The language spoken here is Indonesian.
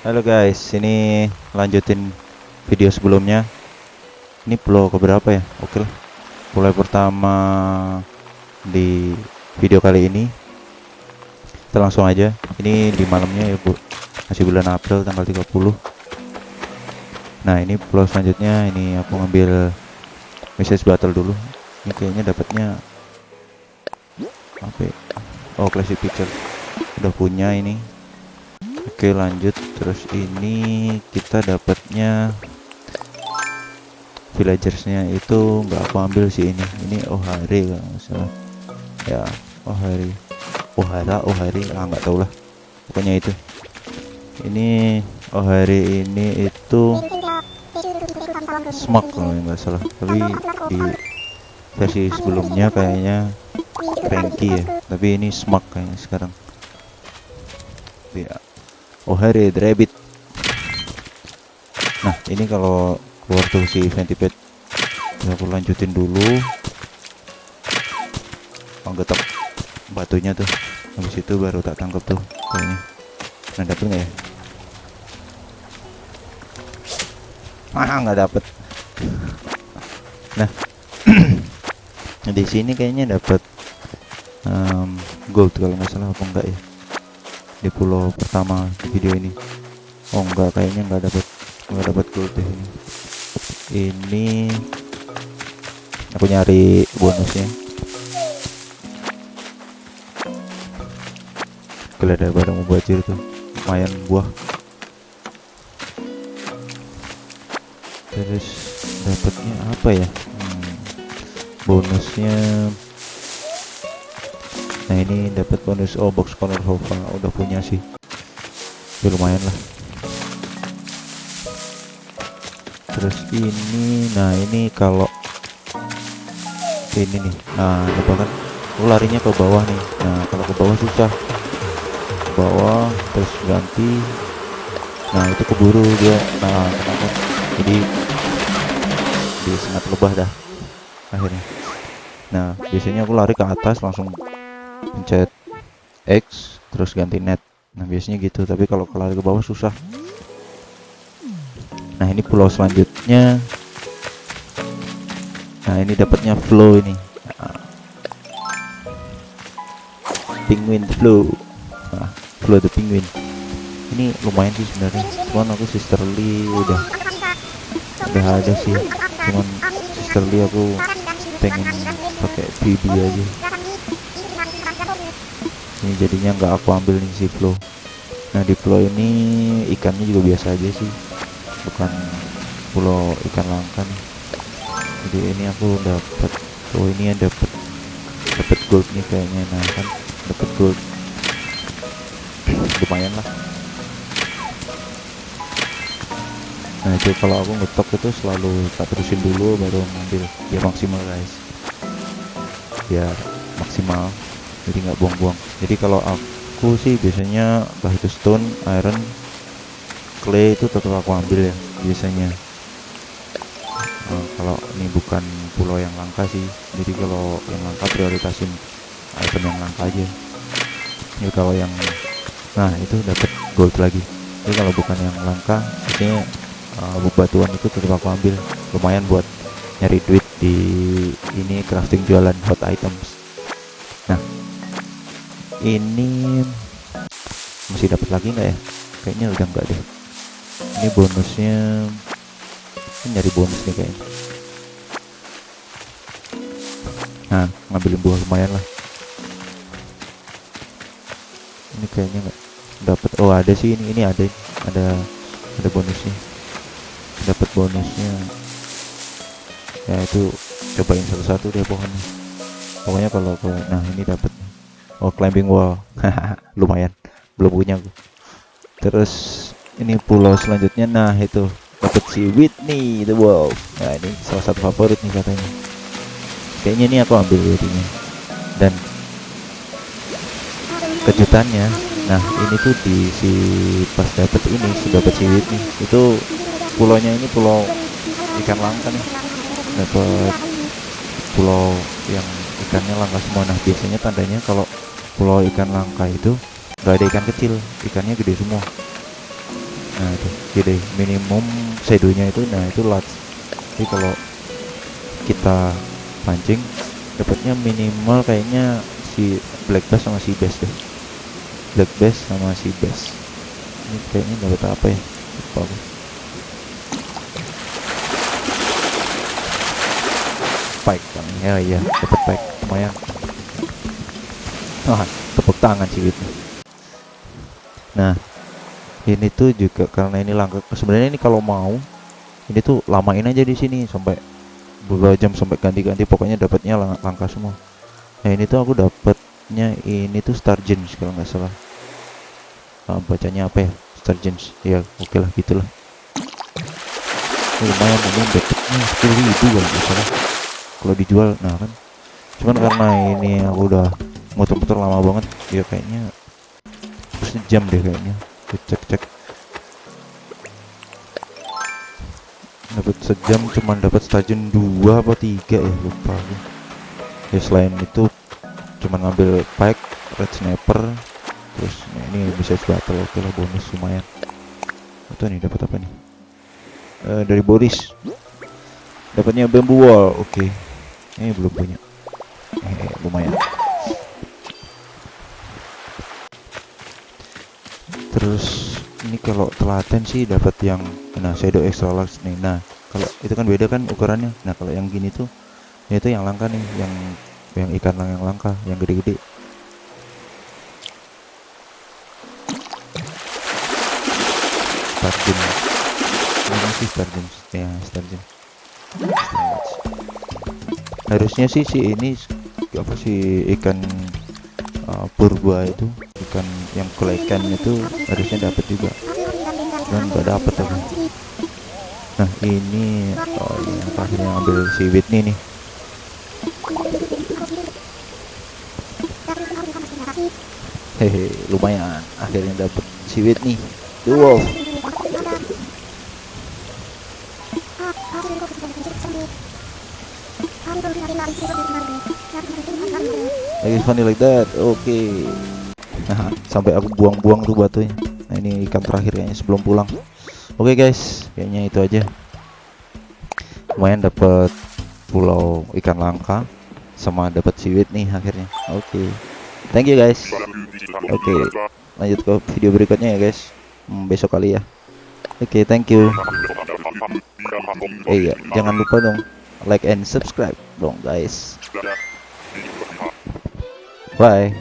Halo guys, ini lanjutin video sebelumnya. Ini pulau keberapa ya? Oke lah. Pulau pertama di video kali ini. Kita langsung aja. Ini di malamnya ya, Bu. Masih bulan April tanggal 30. Nah, ini pulau selanjutnya ini aku ngambil message battle dulu. Ini kayaknya dapatnya apa ya? Oh, classic picture. Udah punya ini. Oke lanjut. Terus ini kita dapatnya villagersnya itu nggak aku ambil sih ini. Ini Ohari nggak salah. Ya Ohari. Ohara Ohari. Ah nggak tahu lah. Pokoknya itu. Ini Ohari ini itu smoke kalau nggak salah. Tapi di versi sebelumnya kayaknya cranky ya. Tapi ini smoke kayaknya sekarang. Ya Oh hari rabbit. Nah ini kalau keluar tuh si ventilate ya aku lanjutin dulu. Menggetok batunya tuh. Habis itu baru tak tangkap tuh kayaknya. Nah dapet nggak ya? Ah nggak dapet. Nah di sini kayaknya dapet um, gold kalau nggak salah apa enggak ya di pulau pertama video ini. Oh enggak kayaknya enggak dapat enggak dapat gold deh ini. Ini aku nyari bonusnya. Ada barang mubajir tuh. Lumayan buah. Terus dapatnya apa ya? Hmm, bonusnya nah ini dapat bonus. Oh box corner hova udah punya sih. Ya lumayan lah. Terus ini nah ini kalau ini nih. Nah apa kan? Oh, larinya ke bawah nih. Nah kalau ke bawah susah. Ke bawah terus ganti. Nah itu keburu dia. Nah kenapa? Jadi dia sangat lebah dah akhirnya. Nah biasanya aku lari ke atas langsung pencet X terus ganti net. Nah biasanya gitu tapi kalau lari ke bawah susah. Nah ini pulau selanjutnya. Nah ini dapatnya flow ini. Nah. penguin flow. Nah, flow the penguin. Ini lumayan sih sebenarnya. Cuman aku sisterly udah udah ada sih. Cuman sisterly aku pengen pakai BB aja ini jadinya nggak aku ambil nih si flow nah di flow ini ikannya juga biasa aja sih. Bukan pulau ikan langka nih. Jadi ini aku dapat oh ini ya dapat dapat gold nih kayaknya. Nah kan dapat gold. Lumayan lah. Nah itu kalau aku ngetok itu selalu tak terusin dulu baru ngambil. Biar maksimal guys. Biar maksimal jadi nggak buang-buang. Jadi kalau aku sih biasanya bah itu stone iron clay itu tetap aku ambil ya biasanya. Nah, kalau ini bukan pulau yang langka sih. Jadi kalau yang langka prioritasin item yang langka aja. Jadi kalau yang nah itu dapat gold lagi. Jadi kalau bukan yang langka biasanya uh, batuan itu tetap aku ambil. Lumayan buat nyari duit di ini crafting jualan hot items ini masih dapat lagi nggak ya? Kayaknya udah enggak deh. Ini bonusnya ini nyari bonus nih kayaknya. Nah ngambilin buah lumayan lah. Ini kayaknya nggak dapat. Oh ada sih ini ini ada ada ada bonusnya. Dapat bonusnya. Ya itu cobain satu-satu deh pohonnya. Pokoknya kalau ke nah ini dapat oh climbing wall. Lumayan. Belum punya aku terus ini pulau selanjutnya. Nah itu. Dapat si Whitney the Wolf. Nah ini salah satu favorit nih katanya. Kayaknya ini aku ambil jadinya dan kejutannya. Nah ini tuh di si pas dapat ini si dapat si Whitney. Itu pulaunya ini pulau ikan langka nih. Dapat pulau yang ikannya langka semua. Nah biasanya tandanya kalau pulau ikan langka itu nggak ada ikan kecil ikannya gede semua. Nah itu gede. Minimum shadownya itu nah itu large. Jadi kalau kita pancing dapatnya minimal kayaknya si black bass sama si bass deh. Black bass sama si bass. Ini kayaknya dapat apa ya? Lupa aku spike kan ya iya dapat spike lumayan wah tepuk tangan sih itu nah ini tuh juga karena ini langka sebenarnya ini kalau mau ini tuh lamain aja di sini sampai beberapa jam sampai ganti-ganti pokoknya dapatnya lang langka semua. Nah ini tuh aku dapatnya ini tuh star gems kalau nggak salah. Nah, bacanya apa ya? Star gems. Ya oke lah gitulah. Lumayan ini dapatnya sepuluh ribu kalau nggak salah. Kalau dijual nah kan. Cuman karena ini aku udah muter-muter lama banget. Ya kayaknya sejam deh kayaknya. Cek cek dapat sejam cuman dapat stadion dua apa tiga ya lupa ya selain itu cuman ngambil pike red sniper terus nah ini bisa battle oke lah bonus lumayan. Itu nih dapat apa nih? Eh dari Boris. Dapatnya bamboo wall oke. Ini belum punya. Eh, lumayan terus ini kalau telaten sih dapat yang nah shadow extra large nih. Nah kalau itu kan beda kan ukurannya. Nah kalau yang gini tuh itu yang langka nih yang yang ikan lang yang langka yang gede-gede. Ini sih ya harusnya sih si ini apa sih ikan uh, purba itu yang kulekan itu harusnya dapat juga. Dan nggak dapat aku nah ini oh ini terakhir yang ambil si Whitney nih. Hehe lumayan. Akhirnya dapat si wolf. Like funny like that okay. Nah sampai aku buang-buang tuh batunya. Nah ini ikan terakhir kayaknya sebelum pulang. Oke okay, guys kayaknya itu aja. Lumayan dapat pulau ikan langka sama dapat siwit nih akhirnya. Oke. Okay. thank you guys. Oke okay. lanjut ke video berikutnya ya guys. Hmm, besok kali ya. Oke okay, thank you. Eh iya jangan lupa dong like and subscribe dong guys. Bye